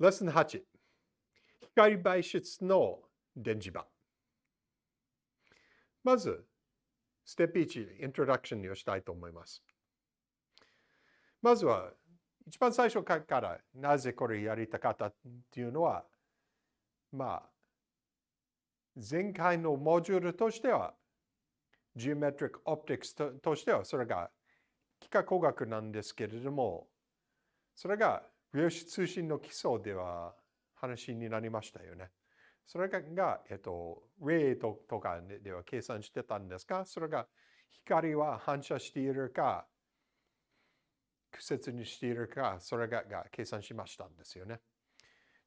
レッスン8。光媒質の電磁場。まず、ステップ1、イントロダクションをしたいと思います。まずは、一番最初からなぜこれやりたかったっていうのは、まあ、前回のモジュールとしては、Geometric Optics としては、それが幾何工学なんですけれども、それが量子通信の基礎では話になりましたよね。それが、えっと、レイとかでは計算してたんですが、それが光は反射しているか、苦節にしているか、それがが計算しましたんですよね。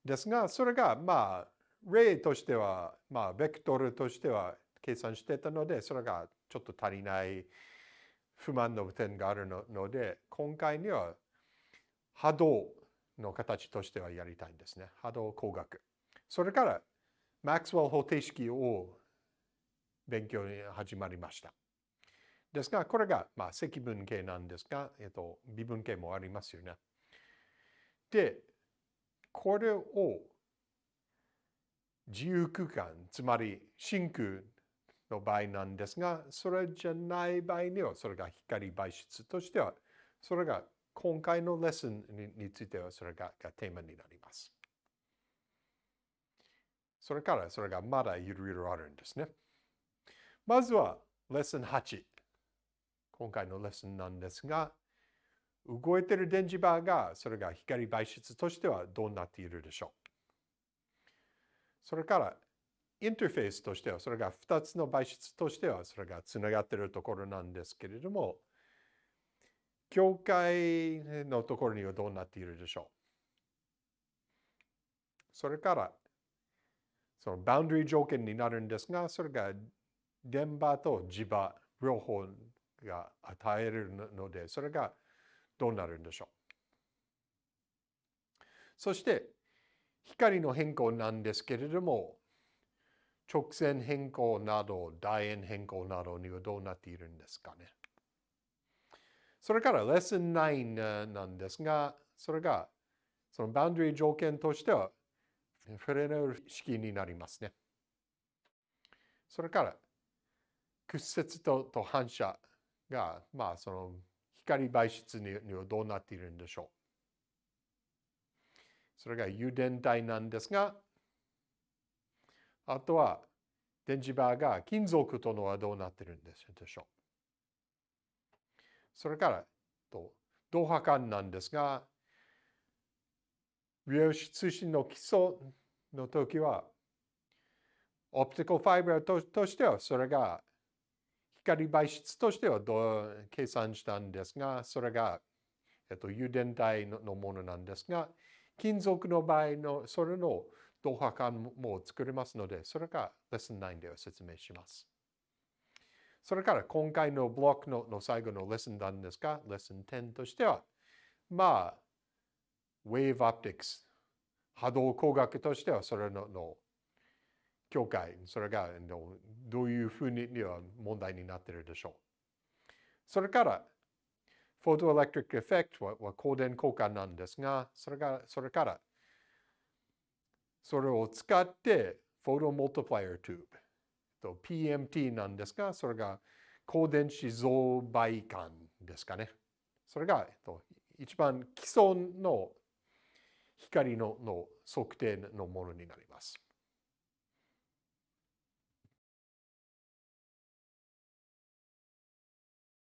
ですが、それが、まあ、レイとしては、まあ、ベクトルとしては計算してたので、それがちょっと足りない不満の点があるので、今回には波動の形としてはやりたいんですね。波動工学。それから、マックスウェル方程式を勉強に始まりました。ですが、これが、まあ、積分形なんですが、えっと、微分形もありますよね。で、これを自由空間、つまり真空の場合なんですが、それじゃない場合には、それが光媒質としては、それが今回のレッスンについてはそれがテーマになります。それからそれがまだいろいろあるんですね。まずはレッスン8。今回のレッスンなんですが、動いている電磁場がそれが光媒質としてはどうなっているでしょう。それからインターフェースとしてはそれが2つの媒質としてはそれがつながっているところなんですけれども、境界のところにはどうなっているでしょう？それから、そのバウンドリー条件になるんですが、それが電波と磁場両方が与えるので、それがどうなるんでしょう？そして、光の変更なんですけれども、直線変更など、楕円変更などにはどうなっているんですかね？それからレッスン9なんですが、それがそのバウンドリー条件としてはフレネル式になりますね。それから屈折とと反射が、まあその光媒質にはどうなっているんでしょう。それが油電体なんですが、あとは電磁場が金属とのはどうなっているんでしょう。それから、と同波間なんですが、量子通信の基礎の時は、オプティカルファイバーとしては、それが光媒質としてはどう計算したんですが、それが、えっと、油電体のものなんですが、金属の場合の、それの同波間も作れますので、それがレッスン9では説明します。それから今回のブロックのの最後のレッスンなんですが、レッスン10としては、まあ、Wave Optics、波動工学としてはそれのの境界、それがどういうふうには問題になっているでしょう。それから、 photoelectric effect は光電効果なんですが、それがそれから、それを使って、 photomultiplier tube。と PMT なんですが、それが光電子増倍管ですかね。それが、えっと、一番基礎の光のの測定のものになります。